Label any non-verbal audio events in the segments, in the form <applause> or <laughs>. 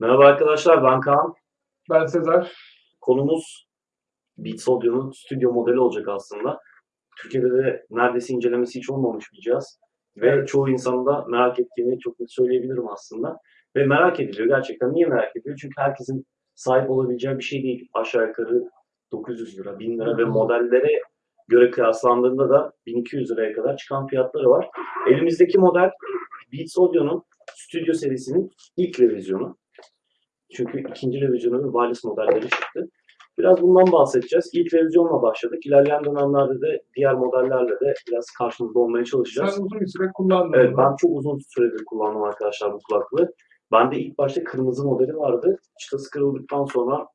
Merhaba arkadaşlar, ben Kaan. Ben Sezer. Konumuz Beats Audio'nun stüdyo modeli olacak aslında. Türkiye'de de neredeyse incelemesi hiç olmamış bir cihaz. Ve Evet. çoğu insanın da merak ettiğini çok net söyleyebilirim aslında. Ve merak ediliyor gerçekten. Niye merak ediyor? Çünkü herkesin sahip olabileceği bir şey değil. Aşağı yukarı 900 lira, 1000 lira ve modellere göre kıyaslandığında da 1200 liraya kadar çıkan fiyatları var. Elimizdeki model Beats Audio'nun stüdyo serisinin ilk revizyonu. Çünkü ikinci revizyonu ve wireless modelleri çıktı. Biraz bundan bahsedeceğiz. İlk revizyonla başladık. İlerleyen dönemlerde de diğer modellerle de biraz karşınızda olmaya çalışacağız. Sen uzun bir süre kullandın. Evet, ben çok uzun süredir kullandım arkadaşlar bu kulaklığı. Bende ilk başta kırmızı modeli vardı. Çıtası kırıldıktan sonra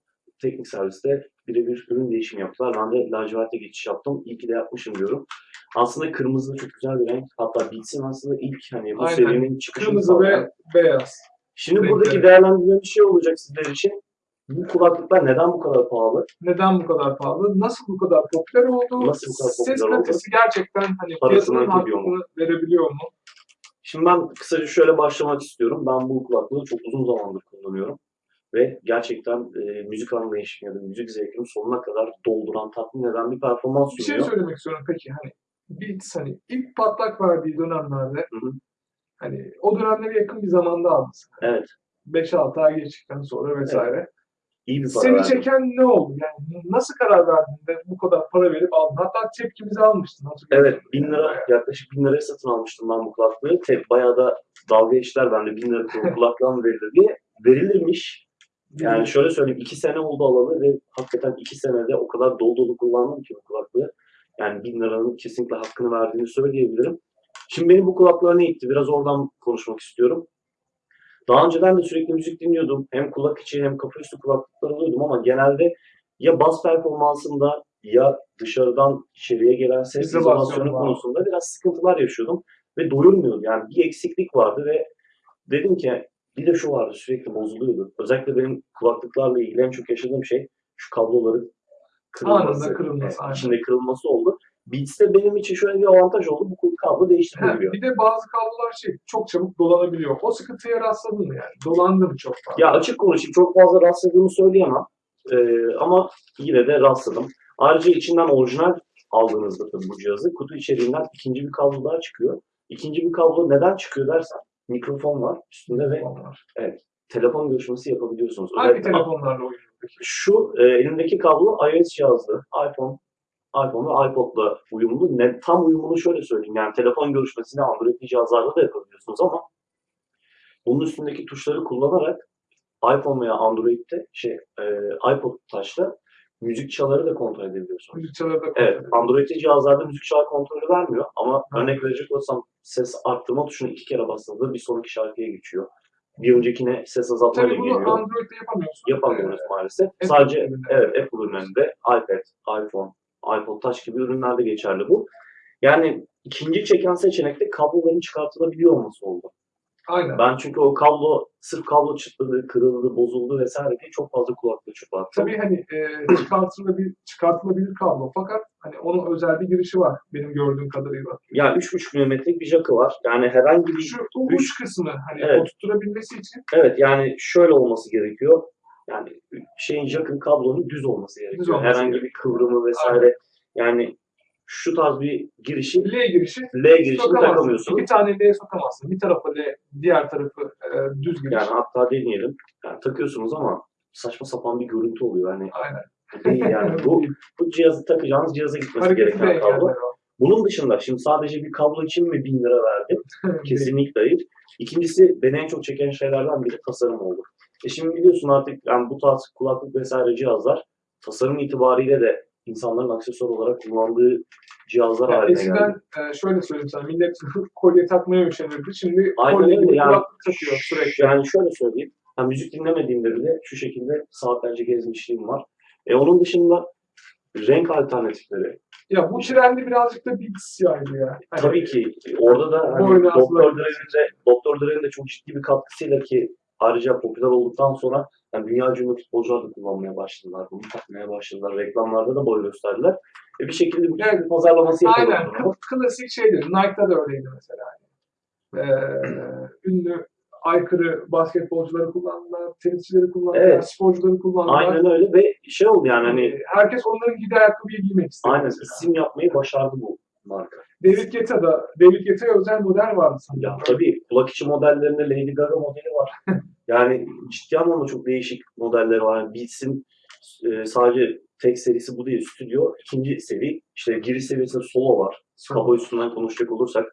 teknik serviste birebir ürün değişimi yaptılar. Ben de laciverte geçiş yaptım. İyi ki de yapmışım diyorum. Aslında kırmızı da çok güzel bir renk. Hatta Beats'in aslında ilk hani bu Aynen. serinin çıkışını Kırmızı ve beyaz. Şimdi renkleri. buradaki değerlendirme bir şey olacak sizler için. Bu kulaklıklar neden bu kadar pahalı? Neden bu kadar pahalı? Nasıl bu kadar popüler oldu? Nasıl bu kadar Ses popüler oldu? kalitesi gerçekten hani Parasını piyasanın hak ediyor mu? hakkını verebiliyor mu? Şimdi ben kısaca şöyle başlamak istiyorum. Ben bu kulaklığı çok uzun zamandır kullanıyorum. Ve gerçekten e, müzik anlayışımı ya da müzik zevkimi sonuna kadar dolduran, tatmin eden bir performans Bir şey sunuyor. söylemek istiyorum peki hani Beats hani ilk patlak verdiği dönemlerde Hı hı. hani o dönemlere yakın bir zamanda aldın. Evet, 5-6 ay geçtikten sonra vesaire. İyi bir para Seni verdim. çeken ne oldu? Yani nasıl karar verdin de bu kadar para verip aldın? Hatta tepkimizi almıştın. Evet, 1000 lira, yaklaşık 1000 liraya satın almıştım ben bu kulaklığı. Te, bayağı da dalga geçtiler bende 1000 lira <laughs> kulaklığa mı verilir diye. Verilirmiş. Yani şöyle söyleyeyim, 2 sene oldu alalı ve hakikaten 2 senede o kadar dolu dolu kullandım ki bu kulaklığı. Yani 1000 liranın kesinlikle hakkını verdiğini söyleyebilirim. Şimdi beni bu kulaklığa ne itti? Biraz oradan konuşmak istiyorum. Daha önceden de sürekli müzik dinliyordum. Hem kulak içi hem kafa üstü kulaklıklar alıyordum ama genelde ya bas performansında ya dışarıdan içeriye gelen ses İzolasyonu konusunda biraz sıkıntılar yaşıyordum. Ve doyurmuyordum. Yani bir eksiklik vardı ve dedim ki bir de şu vardı sürekli bozuluyordu. Özellikle benim kulaklıklarla ilgili en çok yaşadığım şey şu kabloların kırılması. Anında kırılması, aynen. içinde kırılması oldu. Beats'te benim için şöyle bir avantaj oldu. Bu kablo Ha, değiştirilebiliyor. bir de bazı kablolar şey çok çabuk dolanabiliyor. O sıkıntıya rastladın mı yani? Dolandı mı çok fazla? Ya açık konuşayım çok fazla rastladığımı söyleyemem. Ee, ama yine de rastladım. Ayrıca içinden orijinal aldığınızda tabii bu cihazı kutu içeriğinden ikinci bir kablo daha çıkıyor. İkinci bir kablo neden çıkıyor dersen mikrofon var üstünde ve Onlar. telefon görüşmesi yapabiliyorsunuz. Hangi Özellikle telefonlarla oynuyor? Şu e, elimdeki kablo iOS cihazlı. iPhone iPhone ve iPod'la uyumlu. Ne, tam uyumunu şöyle söyleyeyim. Yani telefon görüşmesini Android cihazlarda da yapabiliyorsunuz ama bunun üstündeki tuşları kullanarak iPhone veya Android'de şey e, iPod Touch'ta müzik çaları da kontrol edebiliyorsunuz. Müzikçileri de Evet, kontrol ediyor. Android cihazlarda müzik çağı kontrolü vermiyor ama Hı. örnek verecek olsam ses arttırma tuşunu iki kere bastığınızda bir sonraki şarkıya geçiyor. Bir öncekine ses azaltmayla Tabii bunu geliyor. Android'de yapamıyorsun. Yapamıyoruz maalesef. Apple Sadece ürünlerinde. evet Apple ürünlerinde iPad, iPhone, iPod Touch gibi ürünlerde geçerli bu. Yani ikinci çeken seçenek de kabloların çıkartılabiliyor olması oldu. Aynen. Ben çünkü o kablo, sırf kablo çıtladı, kırıldı, bozuldu vesaire diye çok fazla kulaklığı çıplattım. Tabii hani e, çıkartılabilir, çıkartılabilir kablo fakat hani onun özel bir girişi var benim gördüğüm kadarıyla. Ya 3.5 milimetrelik bir jackı var. Yani herhangi bir... Şu uç kısmı hani Evet. oturtturabilmesi için Evet yani şöyle olması gerekiyor. Yani şeyin jackın kablonun düz olması gerekiyor. olması herhangi bir gerekiyor. kıvrımı vesaire. Yani şu tarz bir girişi L girişi L girişini sokamazsın. takamıyorsunuz. İki tane L sokamazsın. Bir tarafı L, diğer tarafı e, düz giriş. Yani hatta deneyelim. Yani takıyorsunuz ama saçma sapan bir görüntü oluyor. Yani Aynen. değil yani. bu, <laughs> bu cihazı takacağınız cihaza gitmesi Hareketi de gereken kablo. Bunun dışında şimdi sadece bir kablo için mi 1000 lira verdim? <laughs> Kesinlikle hayır. İkincisi beni en çok çeken şeylerden biri tasarım oldu. E şimdi biliyorsun artık yani bu tarz kulaklık vesaire cihazlar tasarım itibariyle de insanların aksesuar olarak kullandığı cihazlar Yani haline eskiden geldi. e, şöyle söyleyeyim sana millet <laughs> kolye takmaya üşenirdi. Şimdi Aynen kolye gibi yani. kulaklık takıyor sürekli. Yani şöyle söyleyeyim. Ha, müzik dinlemediğimde bile şu şekilde saatlerce gezmişliğim var. E onun dışında renk alternatifleri. Ya bu trendi birazcık da Beats yaydı ya. Hani Tabii ki orada da hani Doktor Dre'nin de Doktor Dre'nin de çok ciddi bir katkısıyla ki ayrıca popüler olduktan sonra Yani dünya ünlü futbolcular da kullanmaya başladılar. Bunu takmaya başladılar. Reklamlarda da boy gösterdiler. E bir şekilde bu Evet. bir pazarlaması Aynen. yapıyorlar. Kı- klasik şeydir. Nike'da da öyleydi mesela. Ee, ünlü aykırı basketbolcuları kullandılar, tenisçileri kullandılar, Evet. sporcuları kullandılar. Aynen öyle ve şey oldu yani hani Ee, Herkes onların giydiği ayakkabıyı giymek istedi. aynen mesela. isim yapmayı başardı bu marka. David Guetta'da, David Guetta'ya özel model vardı sanırım. Ya tabii kulak içi modellerinde Lady Gaga modeli var. <laughs> yani ciddi anlamda çok değişik modelleri var. Yani Beats'in e, sadece tek serisi bu değil. Stüdyo ikinci seri. İşte giriş seviyesinde solo var. Kafa üstünden konuşacak olursak.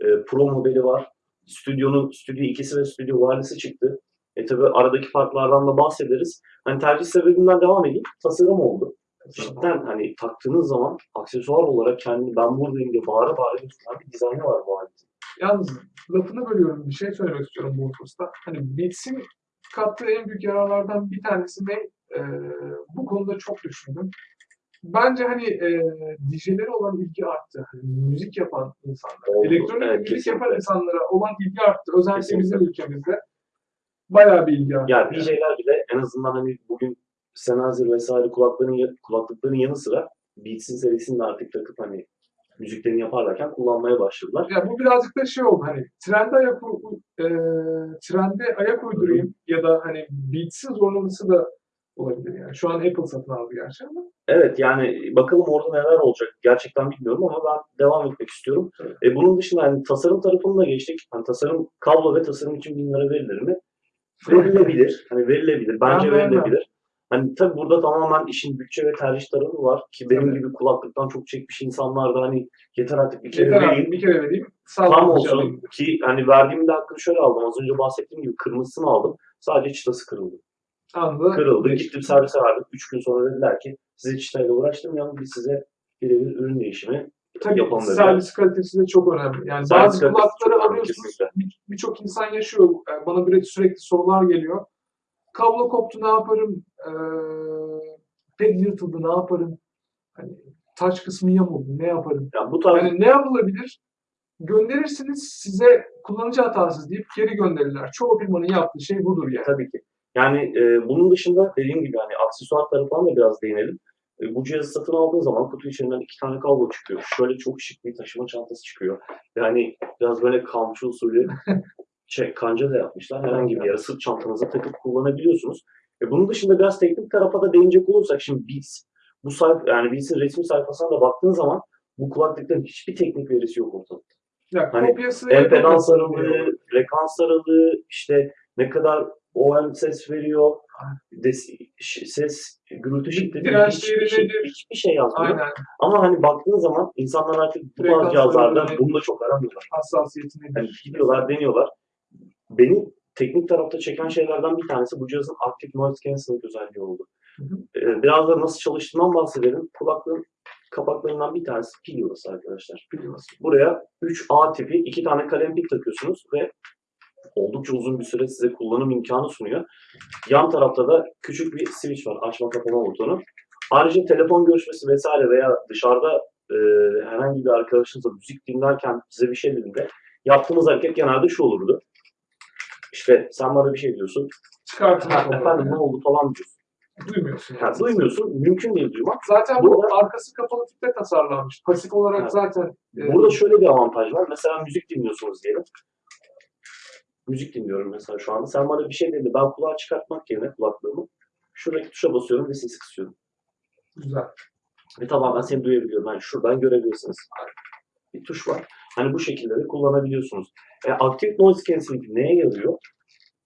E, Pro modeli var. Stüdyonun Stüdyo 2'si ve Stüdyo Wireless'ı çıktı. E tabi aradaki farklardan da bahsederiz. Hani tercih sebebinden devam edeyim. Tasarım oldu. Cidden hani taktığınız zaman aksesuar olarak kendini ben buradayım diye bağıra bağıra gösteren bir dizaynı var bu aletin. Yalnız lafını bölüyorum. Bir şey söylemek istiyorum bu hususta. Hani Beats'in kattığı en büyük yararlardan bir tanesi ne? Ee, bu konuda çok düşündüm. Bence hani e, DJ'lere olan ilgi arttı. Hani müzik yapan insanlara, Oldu, elektronik evet, müzik kesinlikle. yapan insanlara olan ilgi arttı. Özellikle Kesinlikle. bizim ülkemizde bayağı bir ilgi arttı. Ya DJ'ler bile en azından hani bugün Sennheiser vesaire kulakların kulaklıkların yanı sıra Beats'in serisini de artık takıp hani müziklerini yaparlarken kullanmaya başladılar. Ya bu birazcık da şey oldu hani trende ayak u- e, trende ayak uydurayım ya da hani Beats'in zorlaması da olabilir yani. Şu an Apple satın aldı gerçi ama Evet yani bakalım orada neler olacak gerçekten bilmiyorum ama ben devam etmek istiyorum. Evet. E, bunun dışında hani tasarım tarafını da geçtik. Hani tasarım kablo ve tasarım için bin lira verilir mi? <laughs> Verilebilir. Hani verilebilir. Bence Ben verilebilir. Hani tabii burada tamamen işin bütçe ve tercih tarafı var ki benim Tabii. gibi kulaklıktan çok çekmiş insanlar da hani yeter artık bir kere yeter vereyim. artık bir kere vereyim. Tam Sağlam olsun ki hani verdiğimde hakkını şöyle aldım. Az önce bahsettiğim gibi kırmızısını aldım. Sadece çıtası kırıldı. Anında Kırıldı. Gittim servise verdim. Üç gün sonra dediler ki size çıtayla uğraştırmayalım. Biz size birebir ürün değişimi Tabii yapalım dediler. servis kalitesi de çok önemli. Yani Servis bazı kulakları çok önemli, alıyorsunuz. kesinlikle. bir- Birçok insan yaşıyor. Yani bana böyle sürekli sorular geliyor. Kablo koptu ne yaparım? Ee, ped yırtıldı ne yaparım? Hani taç kısmı yamuldu ne yaparım? Yani bu tarz Yani ne yapılabilir? Gönderirsiniz size kullanıcı hatasız deyip geri gönderirler. Çoğu firmanın yaptığı şey budur yani. tabii ki. Yani e, bunun dışında dediğim gibi hani aksesuar tarafına da biraz değinelim. E, bu cihazı satın aldığın zaman kutu içinden iki tane kablo çıkıyor. Şöyle çok şık bir taşıma çantası çıkıyor. Yani biraz böyle kamçı usulü <laughs> şey, kanca da yapmışlar. Herhangi bir yere sırt çantanıza takıp kullanabiliyorsunuz. E, bunun dışında biraz teknik tarafa da değinecek olursak şimdi Beats. Bu sayfa, yani Beats'in resmi sayfasına da baktığın zaman bu kulaklıkların hiçbir teknik verisi yok ortada. Ya Hani Empedans aralığı, frekans aralığı, işte ne kadar OM ses veriyor, des, ses gürültü şiddeti, hiçbir şey, hiçbir şey yazmıyor. Aynen. Ama hani baktığın zaman insanlar artık bu tarz cihazlarda aralığı bunu da çok aramıyorlar. Hassasiyeti nedir? Yani gidiyorlar, deniyorlar. Beni teknik tarafta çeken şeylerden bir tanesi bu cihazın Active Noise Cancelling özelliği oldu. Hı hı. Ee, biraz da nasıl çalıştığından bahsedelim. Kulaklığın kapaklarından bir tanesi pil yuvası arkadaşlar. Biliyorsun. Buraya 3A tipi iki tane kalem pil takıyorsunuz ve oldukça uzun bir süre size kullanım imkanı sunuyor. Yan tarafta da küçük bir switch var. Açma kapama butonu. Ayrıca telefon görüşmesi vesaire veya dışarıda e, herhangi bir arkadaşınızla müzik dinlerken size bir şey dediğinde yaptığımız hareket genelde şu olurdu. İşte sen bana bir şey diyorsun. Olur. efendim ne oldu falan diyorsun. Duymuyorsun. Yani. duymuyorsun. Mümkün değil duymak. Zaten bu Burada- arkası kapalı tipte tasarlanmış. Pasif olarak Evet. zaten e, Burada şöyle bir avantaj var. Mesela müzik dinliyorsunuz diyelim. Müzik dinliyorum mesela şu anda. Sen bana bir şey dedi. Ben kulağa çıkartmak yerine kulaklığımı şuradaki tuşa basıyorum ve sesi kısıyorum. güzel. Ve tamamen seni duyabiliyorum. Yani şuradan görebilirsiniz. Bir tuş var. Hani bu şekilde de kullanabiliyorsunuz. E, Active Noise Cancelling neye yarıyor?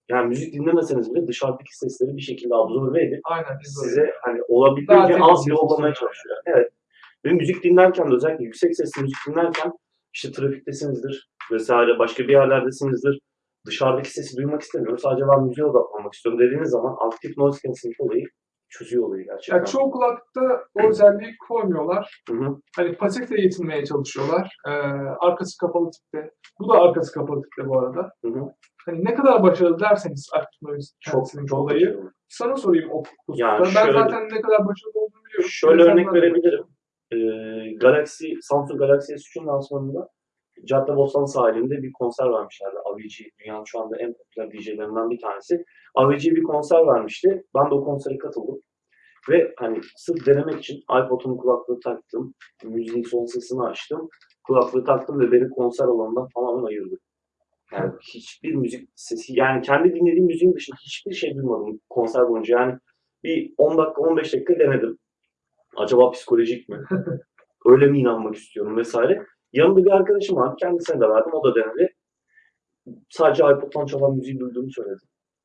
Yani müzik dinlemeseniz bile dışarıdaki sesleri bir şekilde absorbe edip Aynen. size hani Daha olabildiğince az yollamaya çalışıyor. Evet. Ve müzik dinlerken de özellikle yüksek sesli müzik dinlerken işte trafiktesinizdir vesaire başka bir yerlerdesinizdir. Dışarıdaki sesi duymak istemiyorum. Sadece ben müziğe odaklanmak istiyorum dediğiniz zaman aktif noise cancelling olayı çözüyor olayı gerçekten. Ya çoğu kulakta o özelliği koymuyorlar. Hı hı. Hani pasifle yetinmeye çalışıyorlar. Ee, arkası kapalı tipte. Bu da arkası kapalı tipte bu arada. Hı hı. Hani ne kadar başarılı derseniz Noise Çok çok olayı. başarılı. Sana sorayım o. Yani ben şöyle- zaten ne kadar başarılı olduğunu biliyorum. Şöyle örnek verebilirim. Ee, Galaxy, Samsung Galaxy S3'ün lansmanında Caddebostan sahilinde bir konser vermişlerdi. Avicii, dünyanın şu anda en popüler DJ'lerinden bir tanesi. Avicii bir konser vermişti. Ben de o konsere katıldım. Ve hani sırf denemek için iPod'un kulaklığı taktım. Müziğin son sesini açtım. Kulaklığı taktım ve beni konser alanından tamamen ayırdı. Yani hiçbir müzik sesi, yani kendi dinlediğim müziğin dışında hiçbir şey duymadım konser boyunca. Yani bir 10 dakika, 15 dakika denedim. Acaba psikolojik mi? <laughs> Öyle mi inanmak istiyorum vesaire. Yanımda bir arkadaşım var. Kendisine de verdim. O da denedi. Sadece iPod'dan çalan müziği duyduğunu söyledi.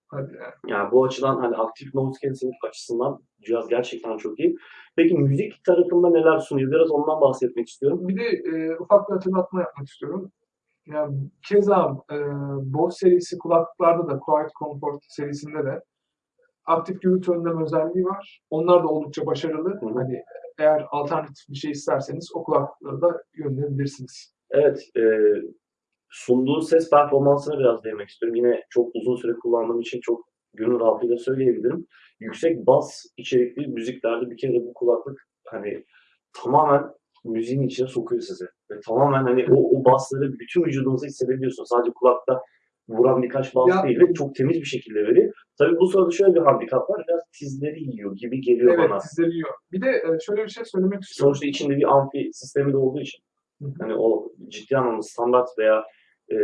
Hadi ya. Yani bu açıdan hani aktif noise cancelling açısından cihaz gerçekten çok iyi. Peki müzik tarafında neler sunuyor? Biraz ondan bahsetmek istiyorum. Bir de e, ufak bir hatırlatma yapmak istiyorum. Yani keza e, Bose serisi kulaklıklarda da Quiet Comfort serisinde de aktif gürültü önleme özelliği var. Onlar da oldukça başarılı. Hı hı. Hani eğer alternatif bir şey isterseniz o kulaklıkları da yönelebilirsiniz. Evet, e, sunduğu ses performansına biraz değinmek istiyorum. Yine çok uzun süre kullandığım için çok gönül rahatlığıyla söyleyebilirim. Yüksek bas içerikli müziklerde bir kere bu kulaklık hani tamamen müziğin içine sokuyor sizi. Ve tamamen hani o, o basları bütün vücudunuza hissedebiliyorsunuz. Sadece kulakta vuran birkaç Ya- değil çok temiz bir şekilde veriyor. Tabii bu sırada şöyle bir handikap var. Biraz tizleri yiyor gibi geliyor Evet, bana. sizleri yiyor. Bir de e, şöyle bir şey söylemek istiyorum. Sonuçta içinde bir amfi sistemi de olduğu için hani o ciddi anlamda standart veya e,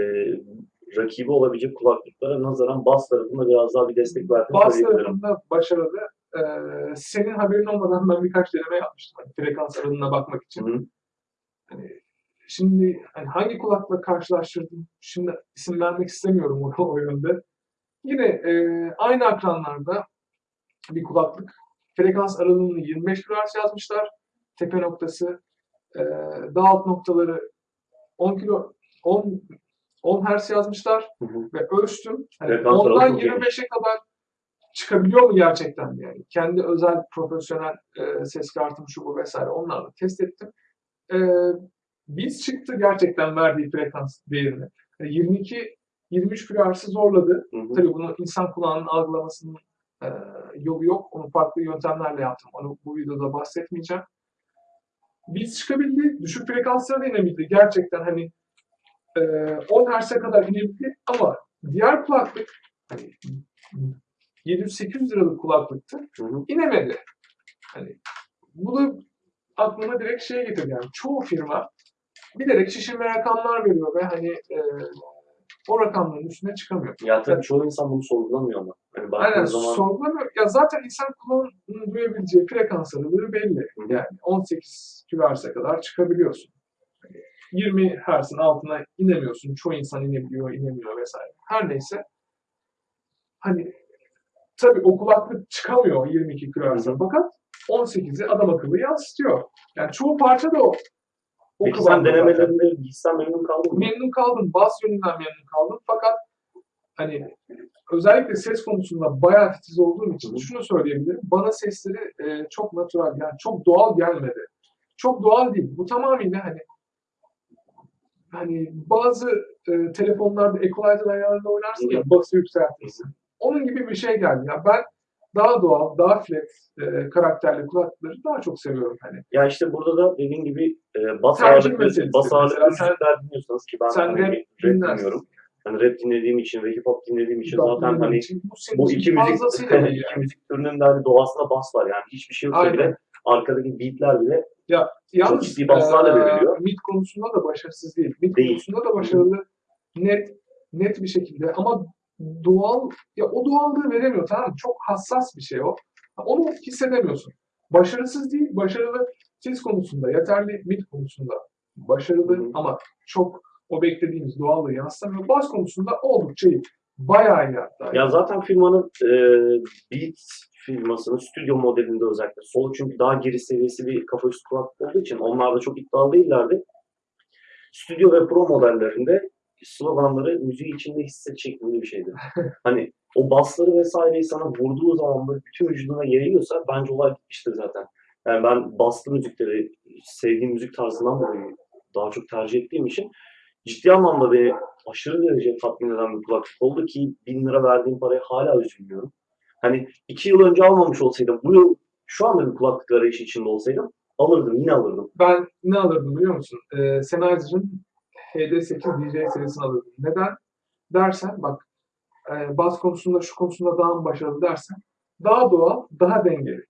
rakibi olabilecek kulaklıklara nazaran bas tarafında biraz daha bir destek verdiğini Bas tarafında başarılı. E, senin haberin olmadan ben birkaç deneme yapmıştım. Hani frekans aralığına bakmak için. Hı. Hani şimdi hani hangi kulakla karşılaştırdım? Şimdi isim vermek istemiyorum o, o yönde. Yine e, aynı akranlarda bir kulaklık. Frekans aralığını 25 kHz yazmışlar. Tepe noktası. E, daha alt noktaları 10 kilo 10 10 Hz yazmışlar Hı hı. ve ölçtüm. Hani Frekans ondan çok geniş. 25'e kadar çıkabiliyor mu gerçekten yani? Kendi özel profesyonel e, ses kartım şu bu vesaire onlarla test ettim. E, biz çıktı gerçekten verdiği frekans değerini. Yani 22 23 kHz'ı zorladı. Hı hı. Tabii bunu insan kulağının algılamasının e, yolu yok. Onu farklı yöntemlerle yaptım. Onu bu videoda bahsetmeyeceğim. Biz çıkabildi. Düşük frekanslara da inebildi. Gerçekten hani e, 10 Hz'e kadar inebildi ama diğer kulaklık hani 700-800 liralık kulaklıktı. Hı hı. İnemedi. Hani bunu aklıma direkt şey getirdi yani çoğu firma bilerek şişirme rakamlar veriyor ve hani e, o rakamların üstüne çıkamıyor. Ya tabii Evet. çoğu insan bunu sorgulamıyor ama. Hani Aynen zaman sorgulamıyor. Ya zaten insan kulağının duyabileceği frekans aralığı belli. Hı. Yani 18 kHz'e kadar çıkabiliyorsun. Hani 20 Hz'in altına inemiyorsun. Çoğu insan inebiliyor, inemiyor vesaire. Her neyse. Hani tabii o kulaklık çıkamıyor 22 kHz'e fakat 18'i adam akıllı yansıtıyor. Yani çoğu parça da o. o peki sen denemelerinde gitsen memnun kaldın mı? Memnun kaldım. Bas yönünden memnun kaldım. Fakat hani özellikle ses konusunda bayağı titiz olduğum için Hı şunu söyleyebilirim. Bana sesleri e, çok natural yani çok doğal gelmedi. Çok doğal değil. Bu tamamıyla hani hani bazı e, telefonlarda equalizer ayarında oynarsın ya bası yükseltirsin. Onun gibi bir şey geldi. Ya ben daha doğal, daha flat e, karakterli kulaklıkları daha çok seviyorum hani. Ya işte burada da dediğin gibi e, bas ağırlıklı, bas ağırlıklı müzikler dinliyorsanız ki ben sen hani rap dinliyorum. Hani rap dinlediğim için ve hip hop dinlediğim için zaten Benim hani için bu bu iki müzik, iyi <laughs> iki yani. müzik türünün de hani doğasında bas var yani hiçbir şey yoksa Aynen. bile arkadaki beatler bile Yalnız ciddi baslarla eee, veriliyor. mid konusunda da başarısız değil. Mid Değil. konusunda da başarılı. Net net bir şekilde ama doğal ya o doğallığı veremiyor tamam mı? Çok hassas bir şey o. Onu hissedemiyorsun. Başarısız değil, başarılı ses konusunda, yeterli mid konusunda başarılı Hı ama çok o beklediğimiz doğallığı yansıtamıyor. Bas konusunda oldukça iyi. Bayağı iyi hatta. Ya zaten firmanın e, Beat firmasının stüdyo modelinde özellikle solo çünkü daha giriş seviyesi bir kafa üstü kulaklık olduğu için onlar da çok iddialı değillerdi. Stüdyo ve pro modellerinde sloganları müziği içinde hisset şeklinde bir şeydi. <laughs> hani o basları vesaireyi sana vurduğu zaman böyle bütün vücuduna yayıyorsa bence olay bitmiştir zaten. Yani ben baslı müzikleri sevdiğim müzik tarzından dolayı daha çok tercih ettiğim için ciddi anlamda beni aşırı derece tatmin eden bir kulaklık oldu ki bin lira verdiğim paraya hala üzülmüyorum. Hani iki yıl önce almamış olsaydım, bu yıl şu anda bir kulaklık arayışı içinde olsaydım alırdım, yine alırdım. Ben ne alırdım biliyor musun? Ee, Sennheiser'ın HD8 DJ serisini alırdım. Neden? Dersen bak e, bas konusunda şu konusunda daha mı başarılı dersen daha doğal, daha dengeli.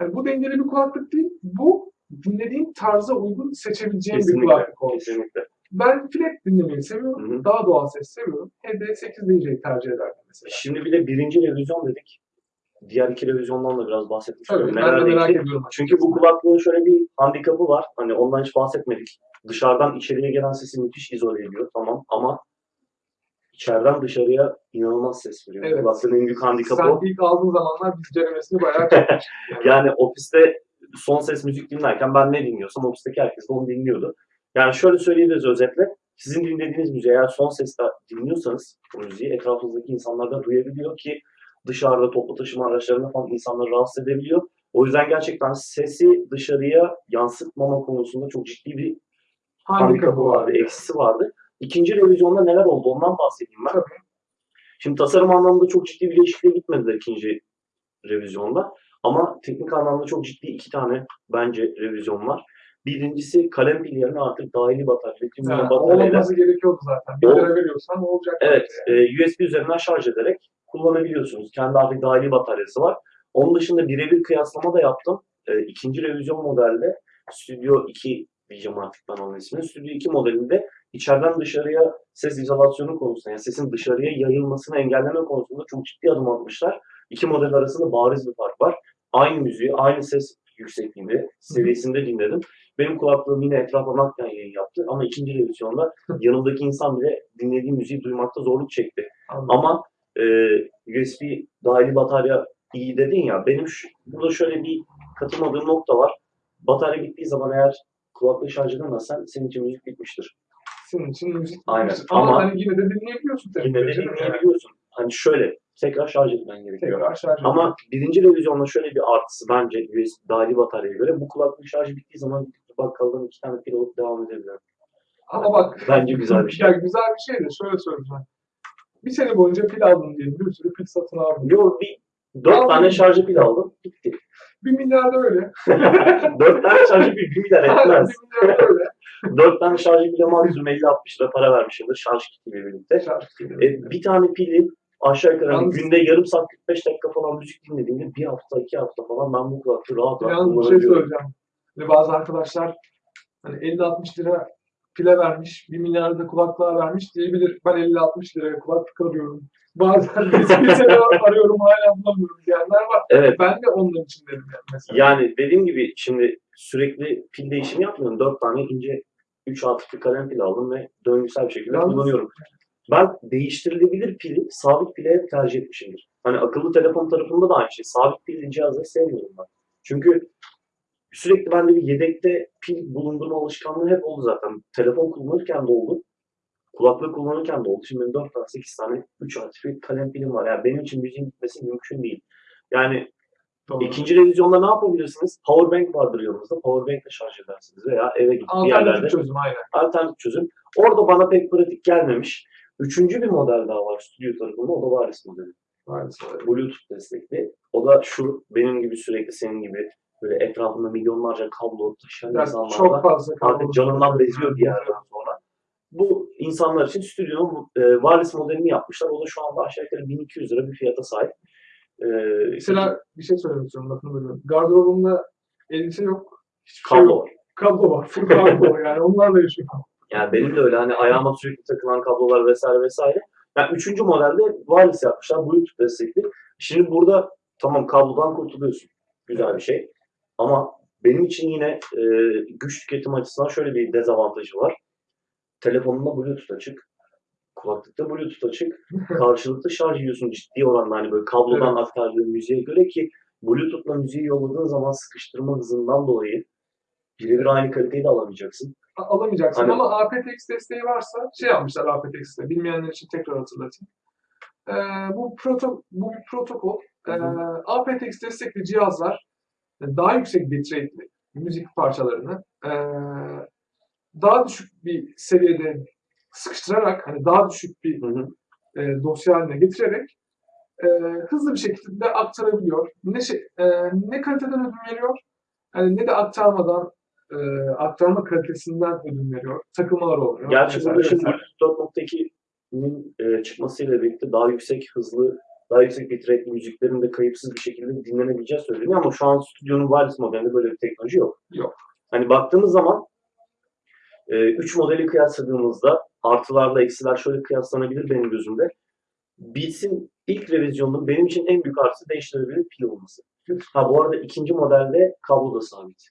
Yani bu dengeli bir kulaklık değil, bu dinlediğin tarza uygun seçebileceğin bir Kesinlikle. kulaklık olmuş. Kesinlikle. Ben flat dinlemeyi seviyorum. Hı hı. Daha doğal ses seviyorum. HD8 DJ'yi tercih ederdim mesela. Şimdi bir de birinci revizyon dedik. Diğer iki revizyondan da biraz bahsetmiş Tabii, olayım. ben de merak ediyorum. Çünkü bu kulaklığın şöyle bir handikapı var. Hani ondan hiç bahsetmedik. Dışarıdan içeriye gelen sesi müthiş izole ediyor. Tamam ama içeriden dışarıya inanılmaz ses veriyor. Evet. Kulaklığın en büyük handikapı Sen o. ilk aldığın zamanlar biz denemesini bayağı. <laughs> Yani. Yani ofiste son ses müzik dinlerken ben ne dinliyorsam ofisteki herkes de onu dinliyordu. Yani şöyle söyleyebiliriz özetle. Sizin dinlediğiniz müziği eğer son sesle dinliyorsanız bu müziği etrafınızdaki insanlar da duyabiliyor ki dışarıda toplu taşıma araçlarında falan insanları rahatsız edebiliyor. O yüzden gerçekten sesi dışarıya yansıtmama konusunda çok ciddi bir handikapı vardı, eksisi vardı. İkinci revizyonda neler oldu ondan bahsedeyim ben. Tabii. Şimdi tasarım anlamında çok ciddi bir değişikliğe gitmediler ikinci revizyonda. Ama teknik anlamda çok ciddi iki tane bence revizyon var. Birincisi kalem pil yerine artık dahili batarya, lityum Yani, bataryayla olması gerekiyordu zaten. Bir lira veriyorsan olacak. Evet, Yani. e, USB üzerinden şarj ederek kullanabiliyorsunuz. Kendi artık dahili bataryası var. Onun dışında birebir kıyaslama da yaptım. E, ikinci revizyon modelde Studio 2 diyeceğim artık ben onun ismini. Studio 2 modelinde içeriden dışarıya ses izolasyonu konusunda, yani sesin dışarıya yayılmasını engelleme konusunda çok ciddi adım atmışlar. İki model arasında bariz bir fark var. Aynı müziği, aynı ses yüksekliğinde, seviyesinde dinledim. Benim kulaklığım yine etrafa naklen yayın yaptı ama ikinci revizyonda yanımdaki insan bile dinlediği müziği duymakta zorluk çekti. Anladım. Ama e, USB dahili batarya iyi dedin ya, benim şu, burada şöyle bir katılmadığım nokta var. Batarya bittiği zaman eğer kulaklığı şarj edemezsen senin için müzik bitmiştir. Senin için müzik Aynen. bitmiş. Ama, Ama- hani yine de dinleyebiliyorsun tabii. Yine de Canım yani. dinleyebiliyorsun. Hani şöyle, tekrar şarj etmen gerekiyor. Tekrar şarj Ama birinci revizyonda şöyle bir artısı bence USB dahili bataryaya göre bu kulaklık şarjı bittiği zaman bakkaldan iki tane pil alıp devam edebilirim. Ama bak. Bence güzel bir şey. <laughs> Ya güzel bir şey de şöyle söyleyeceğim. Bir sene boyunca pil aldım diye bir sürü pil satın aldım. Yo bir dört tane şarjı pil aldım. Bitti. Bir milyar da öyle. <laughs> dört tane şarjı pil bir milyar etmez. bir milyar da öyle. <laughs> Dört tane şarjı pile maksimum 50-60 lira para vermişimdir şarj kitiyle birlikte. Şarj E, bir tane pili aşağı yukarı Yalnız- günde yarım saat 45 dakika falan müzik dinlediğimde bir hafta iki hafta falan ben bu kulaklığı rahat rahat Yalnız bir şey kullanabiliyorum. söyleyeceğim. Ve bazı arkadaşlar hani 50-60 lira pile vermiş, 1 milyar da kulaklığa vermiş diyebilir. Ben 50-60 liraya kulaklık arıyorum. Bazen bir sene <laughs> arıyorum hala bulamıyorum diyenler var. Evet Ben de onun için dedim yani mesela. yani dediğim gibi şimdi sürekli pil değişimi yapmıyorum. Dört tane ince 3 atıklı kalem pil aldım ve döngüsel bir şekilde Yalnız- kullanıyorum. Ben değiştirilebilir pili sabit pile hep tercih etmişimdir. Hani akıllı telefon tarafında da aynı şey. Sabit pilli cihazları sevmiyorum ben. Çünkü sürekli bende bir yedekte pil bulundurma alışkanlığı hep oldu zaten. Telefon kullanırken de oldu. Kulaklık kullanırken de oldu. Şimdi benim 4 tane 8 tane 3 artı bir kalem pilim var. Yani benim için müziğin gitmesi mümkün değil. Yani Doğru. ikinci revizyonda ne yapabilirsiniz? Powerbank vardır yanınızda. Powerbank'le şarj edersiniz veya eve gidip bir yerlerde Alternatif çözüm aynen. alternatif çözüm. Orada bana pek pratik gelmemiş. Üçüncü bir model daha var stüdyo tarafında. O da Varis modeli. Maalesef. Bluetooth destekli. O da şu benim gibi sürekli senin gibi böyle etrafında milyonlarca kablo taşıyan Yani insanlar çok fazla Artık canından beziyor bir yerden sonra. Bu insanlar için stüdyonun e, Varis modelini yapmışlar. O da şu anda aşağı yukarı 1200 lira bir fiyata sahip. E, Mesela bir şey söylemek istiyorum lafını bölüyorum. Gardırobumda elbise yok. Hiçbir şey kablo yok. var. Kablo var. Full kablo yani onlarla yaşıyorum. Yani benim de öyle hani ayağıma sürekli takılan kablolar vesaire vesaire. Yani üçüncü modelde wireless yapmışlar. Bluetooth destekli. Şimdi burada tamam kablodan kurtuluyorsun. Güzel bir şey. Ama benim için yine e, güç tüketim açısından şöyle bir dezavantajı var. Telefonunda Bluetooth açık. Kulaklıkta Bluetooth açık. <laughs> Karşılıklı şarj ediyorsun ciddi oranda hani böyle kablodan aktardığın müziğe göre ki Bluetooth'la müziği yolladığın zaman sıkıştırma hızından dolayı birebir aynı kaliteyi de alamayacaksın. Alamayacaksın Hani- ama aptX desteği varsa şey yapmışlar aptX'te. Bilmeyenler için tekrar hatırlatayım. Ee, bu, proto, bu bir protokol. Ee, aptX destekli cihazlar daha yüksek bitrate'li müzik parçalarını ee, daha düşük bir seviyede sıkıştırarak hani daha düşük bir Hı hı. e, dosya haline getirerek e, hızlı bir şekilde aktarabiliyor. Ne şey, e, ne kaliteden ödün veriyor, yani ne de aktarmadan e, aktarma kalitesinden ödün veriyor. Takılmalar oluyor. Gerçi burada şimdi vesaire. Bluetooth 4.2'nin e, çıkmasıyla birlikte daha yüksek hızlı, daha yüksek bitrate müziklerin de kayıpsız bir şekilde dinlenebileceği söyleniyor ama şu an stüdyonun wireless modelinde böyle bir teknoloji yok. Yok. Hani baktığımız zaman 3 modeli kıyasladığımızda artılarla eksiler şöyle kıyaslanabilir benim gözümde. Beats'in ilk revizyonunun benim için en büyük artısı değiştirilebilir pil olması. Ha bu arada ikinci modelde kablo da sabit.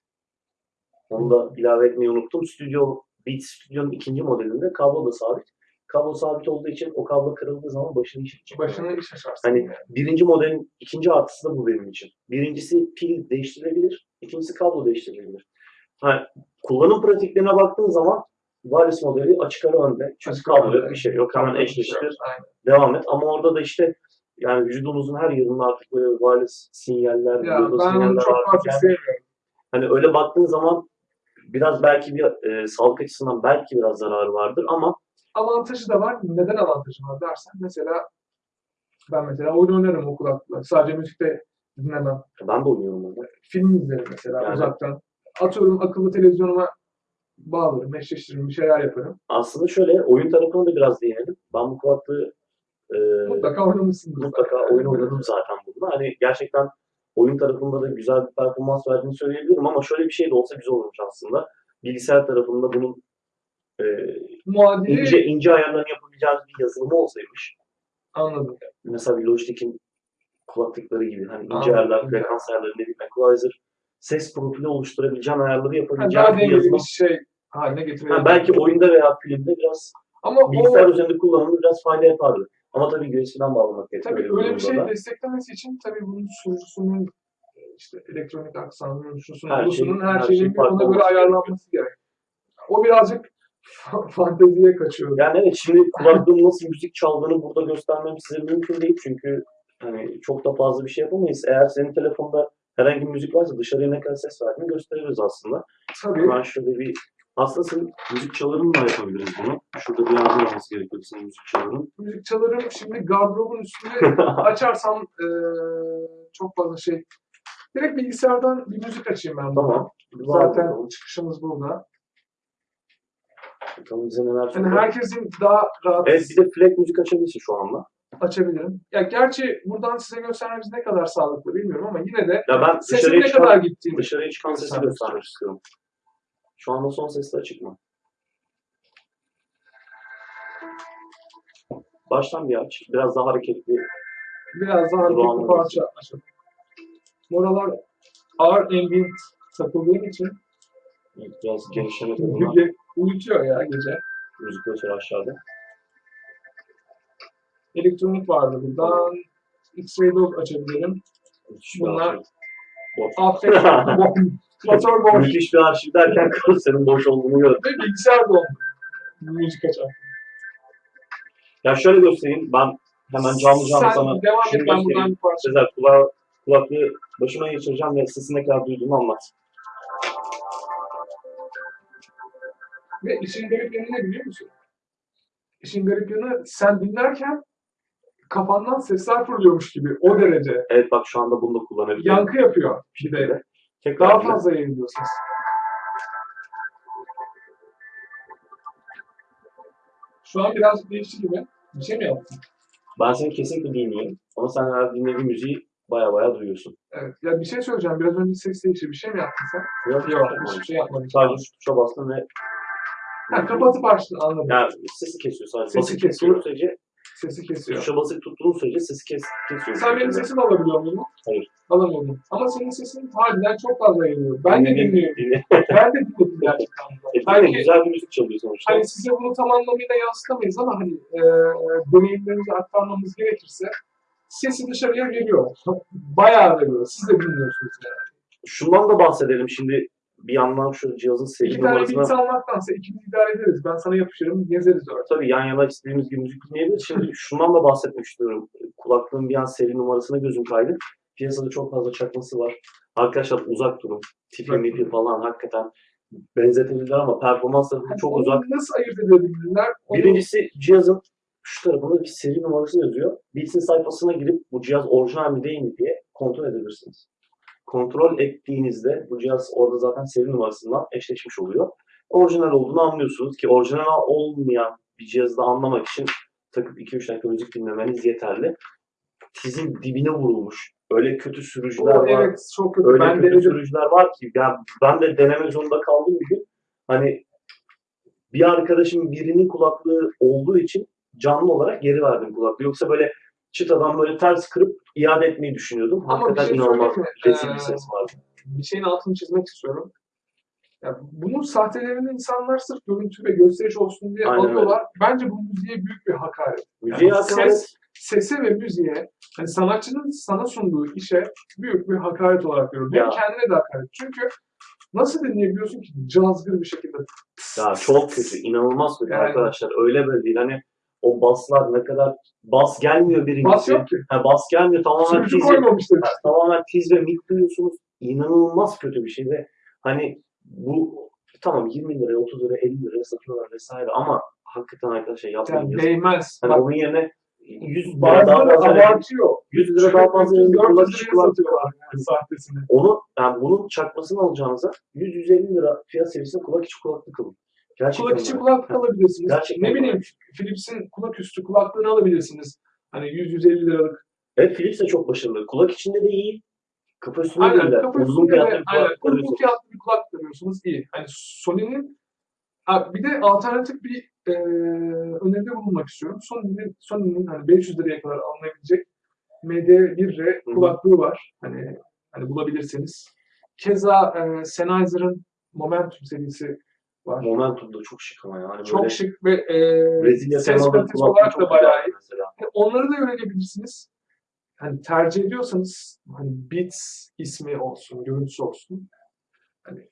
Onu da ilave etmeyi unuttum. Stüdyo, Beats Studio'nun ikinci modelinde kablo da sabit. Kablo sabit olduğu için o kablo kırıldığı zaman başını iş açacak. Başına iş açarsın. Hani yani. birinci modelin ikinci artısı da bu benim için. Birincisi pil değiştirilebilir, ikincisi kablo değiştirilebilir. Ha, kullanım pratiklerine baktığın zaman wireless modeli açık ara önde. Çünkü Açık kablo yok bir şey yok. Hemen Kablo eşleştir, devam et. Ama orada da işte yani vücudumuzun her yerinde artık böyle wireless sinyaller, Ya ben onu sinyaller çok artık yani sevmiyorum. Hani öyle baktığın zaman biraz belki bir e, sağlık açısından belki biraz zararı vardır ama Avantajı da var. Neden avantajı var dersen mesela ben mesela oyun oynarım o kulaklıkla. Sadece müzikte dinlemem. ben de oynuyorum onu. Film izlerim mesela Yani. uzaktan. Atıyorum akıllı televizyonuma bağlarım, eşleştiririm, bir şeyler yaparım. Aslında şöyle oyun tarafına da biraz değinelim. Ben bu kulaklığı e, Mutlaka oynamışsındır. mutlaka oyun oynadım zaten bunda. Hani gerçekten oyun tarafında da güzel bir performans verdiğini söyleyebilirim ama şöyle bir şey de olsa güzel olmuş aslında. Bilgisayar tarafında bunun e, Muadili ince ince ayarlarını yapabileceğimiz bir yazılımı olsaymış. anladım. Mesela bir Logitech'in kulaklıkları gibi hani ince Anladım, ayarlar, frekans ayarları, ne bileyim, equalizer, ses profili oluşturabileceğin ayarları Yani yapabileceğin daha bir yazılım. bir şey haline. Ha, belki oyunda veya filmde biraz Ama bilgisayar o üzerinde kullanımı biraz fayda yapardı. Ama tabii USB'den bağlamak gerekiyor. tabii öyle bir şey da. desteklemesi için tabii bunun sunucusunun işte elektronik aksamının, şusunun, Her şey- her, her şeyin şey farklı ona göre ayarlanması gerek. O birazcık fanteziye kaçıyor. Yani evet şimdi kulaklığın nasıl müzik çaldığını burada göstermem size mümkün değil çünkü hani çok da fazla bir şey yapamayız. Eğer senin telefonda herhangi bir müzik varsa dışarıya ne kadar ses verdiğini gösteririz aslında. tabii. Hemen şöyle bir aslında senin müzik çalarını da yapabiliriz bunu. Şurada bir yardım olması gerekiyor senin müzik çaların. müzik çalarım şimdi gardırobun üstünde <laughs> açarsam eee, çok fazla şey. Direkt bilgisayardan bir müzik açayım ben. Tamam. Zaten çıkışımız burada. Bakalım neler Yani söylüyor. herkesin daha rahat Evet bir de flag müzik açabilirsin şu anda. açabilirim. Ya gerçi buradan size göstermemiz ne kadar sağlıklı bilmiyorum ama yine de Ya ben sesin dışarıya ne çıkan, kadar gittiğini dışarıya çıkan sesi göstermek göstermek istiyorum. Şu anda son sesle açık mı? Baştan bir aç. Biraz daha hareketli. biraz daha hareketli Kulağına parça açalım. Moralar ağır ambient takıldığım için Biraz genişleme tadına. ge- uyutuyor ya gece. Müzik göster aşağıda. Elektronik vardı buradan. X-Ray Dog açabilirim. Müthiş Bunlar-. Affet, <laughs> motor boş Müthiş bir arşiv derken <laughs> senin boş olduğunu gördüm. ve bilgisayar dondu. Müzik açar. Ya şöyle göstereyim. Ben hemen canlı canlı Sen sana devam şunu et ben buradan göstereyim. bir parça. Sezer kulağı, kulaklığı başıma geçireceğim ve sesi ne kadar duyduğumu anlat. Ve işin garip yanı ne biliyor musun? İşin garip yanı sen dinlerken kafandan sesler fırlıyormuş gibi o derece. Evet bak şu anda bunu da kullanabilirim. Yankı yapıyor bir de. Tekrar Daha fazla yayılıyor ses. Şu an birazcık değişti gibi. Bir şey mi yaptın? Ben seni kesinlikle duymuyorum. Ama sen her dinlediğin müziği baya baya duyuyorsun. Evet. Ya bir şey söyleyeceğim. Biraz önce ses değişti. Bir şey mi yaptın sen? Yok. yok. Hiçbir şey yapmadım. Sadece şu tuşa bastım ve Ha, kapatıp açtın anladım. yani sesi kesiyor sadece. Sesi basık kesiyor. tuttuğun sürece, Sesi kesiyor. tuşa basık tuttuğun sürece sesi kes, kesiyor. Sen benim sesimi alabiliyor muydun? Hayır. Alamıyordum. Ama senin sesin harbiden çok fazla yayılıyor. Ben de dinliyorum. Dinle. Ben de dinledim gerçekten. <laughs> E, Belki- dinle, güzel bir müzik çalıyor sonuçta. Hani size bunu tam anlamıyla yansıtamayız ama hani e, deneyimlerimizi aktarmamız gerekirse sesi dışarıya geliyor. Bayağı veriyor. Siz de dinliyorsunuz yani. Şundan da bahsedelim şimdi bir yandan şu cihazın seri İki tane numarasına beats almaktansa ikimiz idare ederiz. Ben sana yapışırım, gezeriz öyle. tabii yan yana istediğimiz gibi müzik dinleyebiliriz. Şimdi <laughs> şundan da bahsetmek istiyorum. Kulaklığın bir an seri numarasına gözüm kaydı. Piyasada çok fazla çakması var. Arkadaşlar uzak durun. Tipi Uzak mipi falan hakikaten benzetebilirler ama performans tarafı çok Onu uzak. Nasıl ayırt edebilirler? Onu- Birincisi cihazın şu tarafında bir seri numarası yazıyor. Beats'in sayfasına girip bu cihaz orijinal mi değil mi diye kontrol edebilirsiniz. Kontrol ettiğinizde bu cihaz orada zaten seri numarasından eşleşmiş oluyor. Orijinal olduğunu anlıyorsunuz ki orijinal olmayan bir cihazı anlamak için takıp 2-3 dakika müzik dinlemeniz yeterli. Tizin dibine vurulmuş. Öyle kötü sürücüler O, var. evet çok kötü. Öyle ben kötü denedim. sürücüler var ki ya ben de deneme zorunda kaldım bir gün. Hani bir arkadaşım birinin kulaklığı olduğu için canlı olarak geri verdim kulaklığı. Yoksa böyle çıtadan böyle ters kırıp iade etmeyi düşünüyordum. Ama Hakikaten şey inanılmaz rezil bir Ee, ses vardı. bir şeyin altını çizmek istiyorum. Ya bunun sahtelerini insanlar sırf görüntü ve gösteriş olsun diye Aynen alıyorlar. Bence bu müziğe büyük bir hakaret. Müziğe Yani hakaret. ses, sese ve müziğe, hani sanatçının sana sunduğu işe büyük bir hakaret olarak görüyorum. Ya. kendine de hakaret. Çünkü nasıl dinleyebiliyorsun ki cazgır bir şekilde? Ya çok kötü, inanılmaz kötü Yani- arkadaşlar. Öyle böyle değil. Hani o baslar ne kadar bas gelmiyor birincisi. Bas yok ki. Ha, bas gelmiyor tamamen Sürücü tiz, ha, işte. tamamen tiz ve mid duyuyorsunuz. İnanılmaz kötü bir şey ve hani bu tamam 20 liraya, 30 liraya, 50 liraya satıyorlar vesaire ama hakikaten arkadaşlar yapmayın. Yani değmez. Hani Bak, onun yerine 100 lira daha fazla abartıyor. 100 lira daha fazla verin, 400 kulak liraya içi kulak satıyorlar yani sahtesini. Onu yani bunun çakmasını alacağınıza 100-150 lira fiyat seviyesinde kulak içi kulaklık alın. Gerçekten Kulak içi öyle. kulaklık alabilirsiniz. Gerçekten ne bileyim öyle. Philips'in kulak üstü kulaklığını alabilirsiniz. Hani 100-150 liralık. Evet Philips de çok başarılı. Kulak içinde de iyi. Kafa üstünde Aynen değil de. kafa Uzun fiyatlı bir aynen, kulaklık uygun alıyorsun. fiyatlı bir kulaklık alıyorsunuz iyi. Hani Sony'nin bir de alternatif bir e, öneride bulunmak istiyorum. Sony'nin Sony'nin hani 500 liraya kadar alınabilecek MD1R Hı hı. kulaklığı var. Hani hani bulabilirseniz. Keza e, Sennheiser'ın Momentum serisi var. Momentum da çok şık ama yani. Çok Böyle şık ve e, Brezilya ses kalitesi olarak da bayağı iyi. mesela. Yani onları da öğrenebilirsiniz. Hani tercih ediyorsanız hani Beats ismi olsun, görüntüsü olsun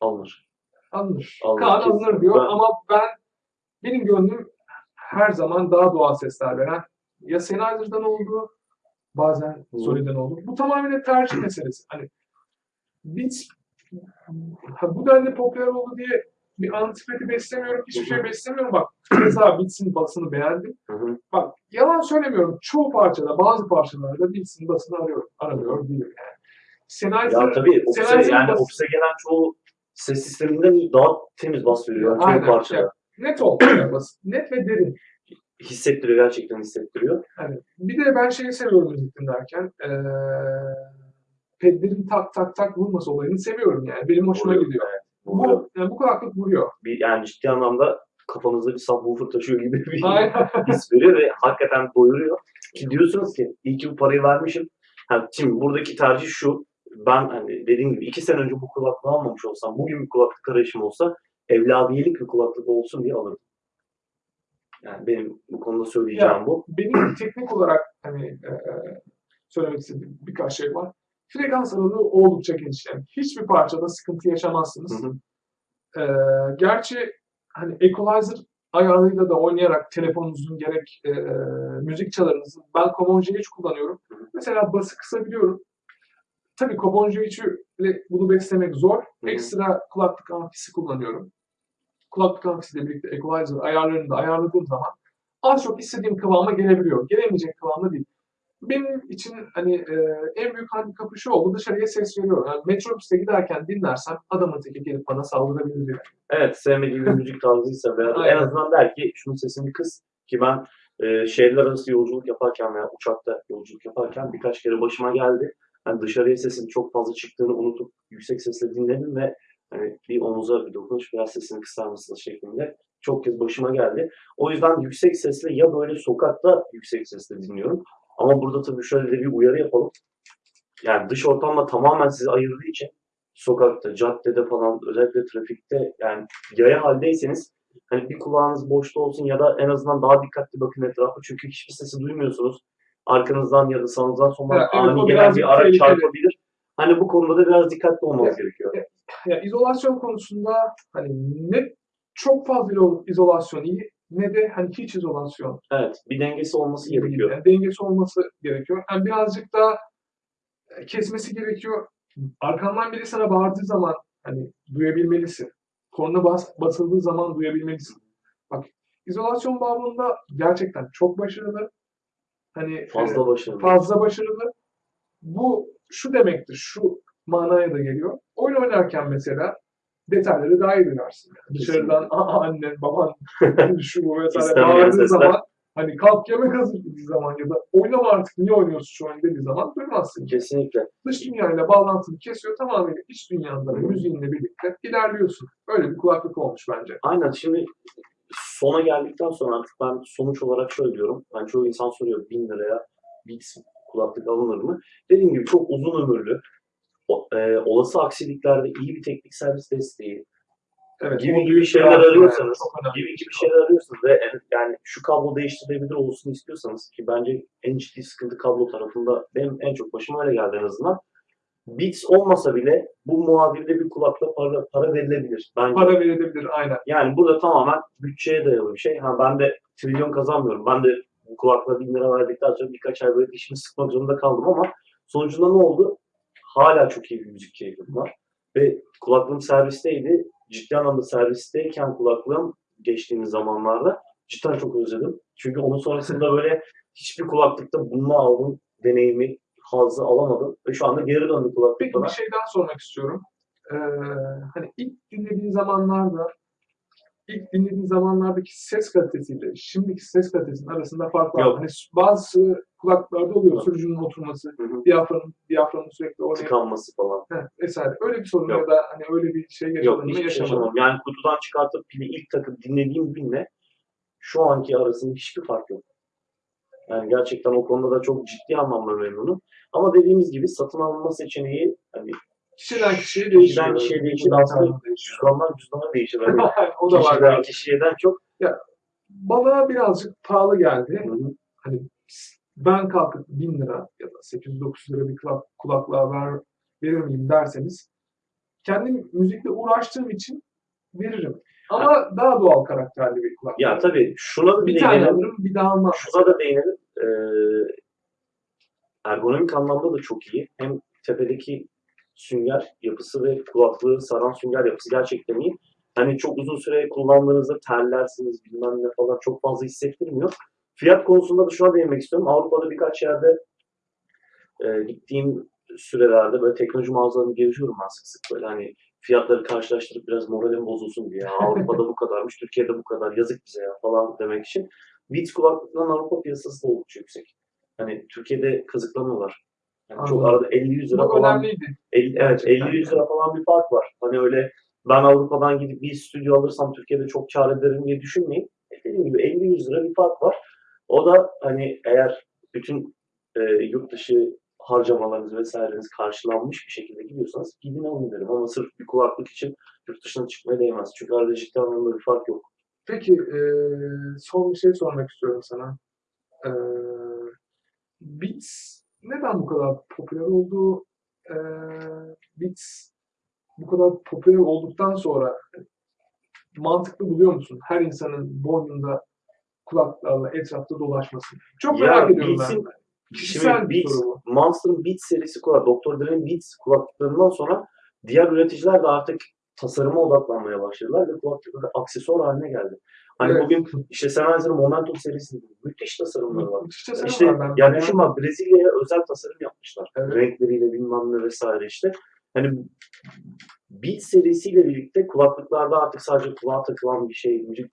Alınır. alınır. Alınır, Kaan kesin. alınır diyor Ben- ama ben benim gönlüm her zaman daha doğal sesler veren ya Sennheiser'dan oldu bazen. Sony'den oldu. Bu tamamen tercih meselesi. Hani Beats ha, bu denli popüler oldu diye bir antipati beslemiyorum, hiçbir şey beslemiyorum. Bak keza Beats'in basını beğendim. Hı hı. Bak yalan söylemiyorum. Çoğu parçada, bazı parçalarda Beats'in basını arıyor, aramıyor değilim yani. Sennheiser, Ya tabii Sennheiser'ın yani ofise gelen çoğu ses sisteminden daha temiz bas veriyor. Yani çoğu Aynen, parçada. ya. net oldu yani bas. Net ve derin. Hissettiriyor, gerçekten hissettiriyor. Yani bir de ben şeyi seviyorum müzik dinlerken. Eee pedlerin tak tak tak vurması olayını seviyorum yani. Benim hoşuma Vuruyor, gidiyor. evet, vuruyor. Bu, yani bu kulaklık vuruyor. Bir, yani ciddi anlamda kafanızda bir subwoofer taşıyor gibi bir <laughs> his veriyor ve hakikaten doyuruyor. Ki diyorsunuz ki iyi ki bu parayı vermişim. Ha, şimdi buradaki tercih şu. Ben hani dediğim gibi iki sene önce bu kulaklığı almamış olsam, bugün bir kulaklık arayışım olsa evladiyelik bir kulaklık olsun diye alırdım. Yani benim bu konuda söyleyeceğim bu. Benim teknik olarak hani eee, söylemek istediğim birkaç şey var. Frekans aralığı oldukça geniş. Yani hiçbir parçada sıkıntı yaşamazsınız. Hı hı. Eee, gerçi hani equalizer ayarıyla da oynayarak telefonunuzun gerek eee, müzik çalarınızın ben Comonji'yi hiç kullanıyorum. Hı hı. Mesela bası kısabiliyorum. Tabii Comonji ile bunu beslemek zor. hı. Ekstra kulaklık amfisi kullanıyorum. Kulaklık amfisiyle birlikte equalizer ayarlarını da ayarladığım zaman az çok istediğim kıvama gelebiliyor. Gelemeyecek kıvamda değil. Benim için hani eee, en büyük handikapı şu oldu dışarıya ses veriyorum. Yani metrobüste giderken dinlersem adamın teki gelip bana saldırabilir diye. Evet sevmediği bir <laughs> müzik tarzıysa veya en azından der ki şunun sesini kıs ki ben e, şehirler arası yolculuk yaparken veya uçakta yolculuk yaparken birkaç kere başıma geldi. Yani dışarıya sesin çok fazla çıktığını unutup yüksek sesle dinledim ve hani bir omuza bir dokunuş biraz sesini kısar mısınız şeklinde çok kez başıma geldi. O yüzden yüksek sesle ya böyle sokakta yüksek sesle dinliyorum. Ama burada tabii şöyle de bir uyarı yapalım. Yani dış ortamla tamamen sizi ayırdığı için sokakta, caddede falan özellikle trafikte yani yaya haldeyseniz hani bir kulağınız boşta olsun ya da en azından daha dikkatli bakın etrafa çünkü hiçbir sesi duymuyorsunuz. Arkanızdan ya da sağınızdan solundan Evet, evet, ani o gelen bir araç çarpabilir. Hani bu konuda da biraz dikkatli olmanız Evet. gerekiyor. Ya izolasyon konusunda hani ne çok fazla izolasyon iyi ne de hani hiç izolasyon Evet, bir dengesi olması gerekiyor. Yani dengesi olması gerekiyor. Yani birazcık da e, kesmesi gerekiyor. Arkandan biri sana bağırdığı zaman hani duyabilmelisin. Korna bas, basıldığı zaman duyabilmelisin. Bak izolasyon bağlamında gerçekten çok başarılı. Hani e, Fazla başarılı. fazla başarılı. Bu şu demektir, şu manaya da geliyor. Oyun oynarken mesela iyi duyarsın. Yani dışarıdan "Aa, annen, baban, <laughs> <laughs> şu bu vesaire bağırdığı zaman hani kalk yemek hazır dediği zaman ya da oynama artık niye oynuyorsun şu an dediği zaman duymazsın. Kesinlikle. Dış dünyayla bağlantını kesiyor tamamıyla iç dünyanda müziğinle birlikte ilerliyorsun. Öyle bir kulaklık olmuş bence. Aynen şimdi sona geldikten sonra artık ben sonuç olarak şöyle diyorum. Yani çoğu insan soruyor 1000 liraya Beats kulaklık alınır mı? Dediğim gibi çok uzun ömürlü. O- e, olası aksiliklerde iyi bir teknik servis desteği Evet, gibi gibi şeyler arıyorsanız, önemli gibi gibi şey. şeyler arıyorsanız ve en- yani şu kablo değiştirilebilir olsun istiyorsanız ki bence en ciddi sıkıntı kablo tarafında benim en çok başıma öyle geldi en azından. Beats olmasa bile bu muadilde bir kulakla para, para verilebilir. Bence Para verilebilir aynen. yani burada tamamen bütçeye dayalı bir şey. Ha ben de trilyon kazanmıyorum. Ben de bu kulaklığa bin lira verdikten sonra birkaç ay böyle dişimi sıkmak zorunda kaldım ama sonucunda ne oldu? Hala çok iyi bir müzik keyfim var. Ve kulaklığım servisteydi. Ciddi anlamda servisteyken kulaklığım geçtiğimiz zamanlarda cidden çok özledim. Çünkü onun sonrasında böyle hiçbir kulaklıkta bununla aldığım deneyimi, hazzı alamadım. Ve şu anda geri döndü kulaklık Peki bir şey daha sormak istiyorum. Ee, hani ilk dinlediğin zamanlarda ilk dinlediğin zamanlardaki ses kalitesiyle şimdiki ses kalitesinin arasında fark var. Yok. Hani bazı kulaklıklarda oluyor sürücünün oturması, diyaframın, diyaframın sürekli oraya Tıkanması falan. Heh, vesaire. Öyle bir sorun Yok. ya da hani öyle bir şey yaşadın mı şey yaşamadım. Yani kutudan çıkartıp pili ilk takıp dinlediğim binle şu anki arasında hiçbir fark yok. Yani gerçekten o konuda da çok ciddi anlamda memnunum. Ama dediğimiz gibi satın alınma seçeneği hani Kişiden kişiye değişiyor. kişiden kişiye değişir. Aslında cüzdandan cüzdana değişir. Hani <laughs> o da var. kişiden yani. kişiyeden çok. Bana birazcık pahalı geldi. Hı hı. hani ben kalkıp 1000 lira ya da 800-900 lira bir kulak, kulaklığa ver, verir miyim derseniz kendim müzikle uğraştığım için veririm. Ama daha doğal karakterli bir kulaklık. Ya tabii şuna da bir bir tane değinelim. alırım bir daha almam. Şuna da değinelim. Ee, ergonomik anlamda da çok iyi. Hem tepedeki sünger yapısı ve kulaklığı saran sünger yapısı gerçekten iyi. Hani çok uzun süre kullandığınızda terlersiniz bilmem ne falan çok fazla hissettirmiyor. Fiyat konusunda da şuna değinmek istiyorum. Avrupa'da birkaç yerde e, gittiğim sürelerde böyle teknoloji mağazalarını geziyorum ben sık sık böyle hani fiyatları karşılaştırıp biraz moralim bozulsun diye. Avrupa'da bu kadarmış, <laughs> Türkiye'de bu kadar yazık bize ya falan demek için. Beats kulaklıkların Avrupa piyasası da oldukça yüksek. Hani Türkiye'de kazıklanıyorlar. Yani çok arada 50-100 lira Bu falan önemliydi. 50, evet Gerçekten 50-100 lira falan bir fark var. Hani öyle ben Avrupa'dan gidip bir stüdyo alırsam Türkiye'de çok kar ederim diye düşünmeyin. E, Dediğim gibi 50-100 lira bir fark var. O da hani eğer bütün e, yurt dışı harcamalarınız vesaireniz karşılanmış bir şekilde gidiyorsanız gidin alın derim. Ama sırf bir kulaklık için yurt dışına çıkmaya değmez. Çünkü ciddi anlamda bir fark yok. Peki eee, son bir şey sormak istiyorum sana. Eee Beats neden bu kadar popüler oldu? Eee Beats bu kadar popüler olduktan sonra mantıklı buluyor musun? Her insanın boynunda kulaklarla etrafta dolaşması. Çok Ya merak ediyorum Beats'in- ben. Kişisel bir Beats, soru bu. Monster'ın Beats serisi kulak, Dr. Dre'nin Beats kulaklıklarından sonra diğer üreticiler de artık tasarıma odaklanmaya başladılar ve kulaklıklar aksesuar haline geldi. Hani Evet. bugün işte Sennheiser'ın Momentum serisi müthiş tasarımları var. Müthiş tasarım İşte var. Ben ya bayağı- düşün bak Brezilya'ya özel tasarım yapmışlar. Evet. Renkleriyle bilmem ne vesaire işte. Hani Beats serisiyle birlikte kulaklıklarda artık sadece kulağa takılan bir şey, müzik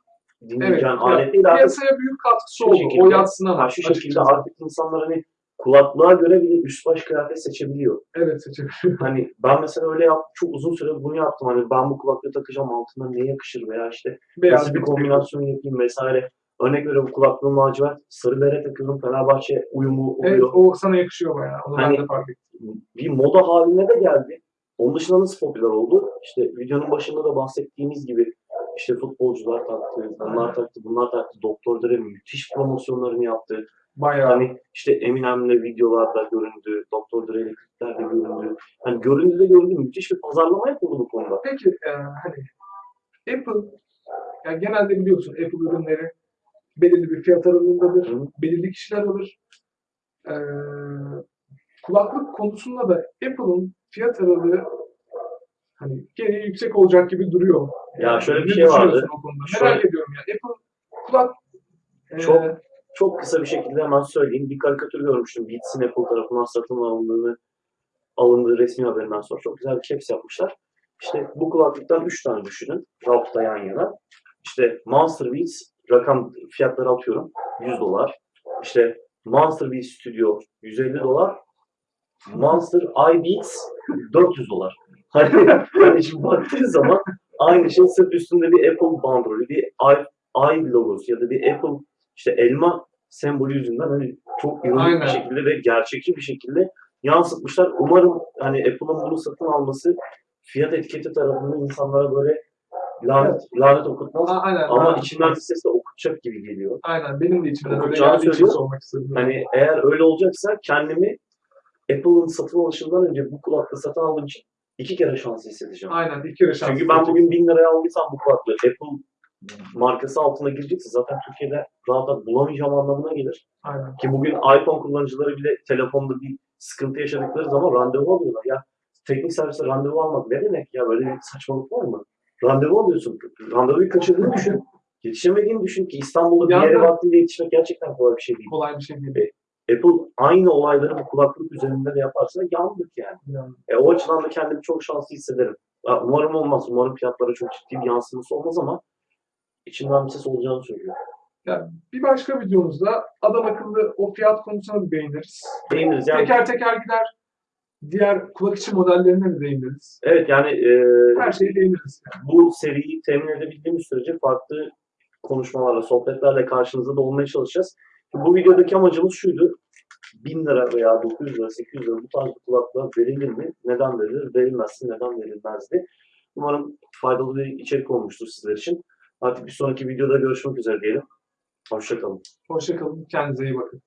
dinleyeceğin ya, alet değil artık piyasaya büyük katkısı oldu. şekilde- o yatsınamaz. Şu şekilde artık insanlar hani kulaklığa göre bile üst baş kıyafet seçebiliyor. Evet seçebiliyor. Hani ben mesela öyle yap, çok uzun süre bunu yaptım. Hani ben bu kulaklığı takacağım altına ne yakışır veya işte Beyaz nasıl bir bir kombinasyon yapayım vesaire. Örnek veriyorum kulaklığım lacivert, sarı bere takıyorum. Fenerbahçe uyumu oluyor. Evet o sana yakışıyor bayağı. Onu Hani- ben de fark ettim. bir moda haline de geldi. Onun dışında nasıl popüler oldu? İşte videonun başında da bahsettiğimiz gibi işte futbolcular taktı, bunlar taktı, bunlar taktı. Doktor Dre müthiş promosyonlarını yaptı. Bayağı. Hani işte Eminem'le videolarda göründü, Doktor Dre'yle kliplerde göründü. Hani göründü de göründü. Müthiş bir pazarlama yapıldı bu konuda. Peki e, hani Apple yani genelde biliyorsun Apple ürünleri belirli bir fiyat aralığındadır. Hı. Belirli kişiler alır. E, kulaklık konusunda da Apple'ın fiyat aralığı hani gene yüksek olacak gibi duruyor. Ya şöyle bir şey vardı. Şöyle- Merak ediyorum ya. Apple kulak e, Çok- Çok kısa bir şekilde hemen söyleyeyim. Bir karikatür görmüştüm. Beats'in Apple tarafından satın alındığını alındığı resmi haberinden sonra çok güzel bir caps yapmışlar. İşte bu kulaklıktan 3 tane düşünün. Rafta yan yana. İşte Monster Beats rakam fiyatları atıyorum. 100 dolar. İşte Monster Beats Studio 150 dolar. Monster iBeats 400 dolar. Hani, <laughs> hani şimdi baktığın zaman aynı şey sırf üstünde bir Apple bandrolü, bir i, i logosu ya da bir Apple işte elma sembolü yüzünden hani çok Aynen. bir şekilde ve gerçekçi bir şekilde yansıtmışlar. Umarım hani Apple'ın bunu satın alması fiyat etiketi tarafından insanlara böyle lanet, lanet okutmaz. A- Aynen. Ama ben- içinden bir sesle okutacak gibi geliyor. Aynen. Benim de içimden öyle geldiği için sormak istedim. Hani eğer öyle olacaksa kendimi Apple'ın satın alışından önce bu kulaklığı satın aldığım için iki kere şanslı hissedeceğim. Aynen. iki kere şans. Çünkü ben bugün 1000 liraya aldıysam bu kulaklığı Apple markası altına girecekse zaten Türkiye'de rahat rahat bulamayacağım anlamına gelir. Aynen. Ki bugün iPhone kullanıcıları bile telefonda bir sıkıntı yaşadıkları zaman randevu alıyorlar. Ya teknik servise randevu almak ne demek ya? Böyle bir saçmalık var mı? Randevu alıyorsun. Randevuyu kaçırdığını düşün. Yetişemediğini düşün ki İstanbul'da bir yere vaktinde yetişmek gerçekten kolay bir şey değil. Kolay bir şey değil. Apple aynı olayları bu kulaklık üzerinde de yaparsa yandık yani. Yani. E, o açıdan da kendimi çok şanslı hissederim. Ya, umarım olmaz. Umarım fiyatlara çok ciddi bir yansıması olmaz ama içimden bir ses olacağını söylüyor. Bir başka videomuzda adam akıllı o fiyat konusuna da değiniriz. Değiniriz. Yani, Teker teker gider. Diğer kulak içi modellerine de değiniriz. evet yani e, Her şeye değiniriz. Yani. bu seriyi temin edebildiğimiz sürece farklı konuşmalarla, sohbetlerle karşınızda da olmaya çalışacağız. Bu videodaki amacımız şuydu. 1000 lira veya 900 lira, 800 lira bu tarz bir kulaklığa verilir mi? Neden verilir? Verilmezse neden verilmezdi? Umarım faydalı bir içerik olmuştur sizler için. Artık bir sonraki videoda görüşmek üzere diyelim. Hoşçakalın. Hoşçakalın. Kendinize iyi bakın.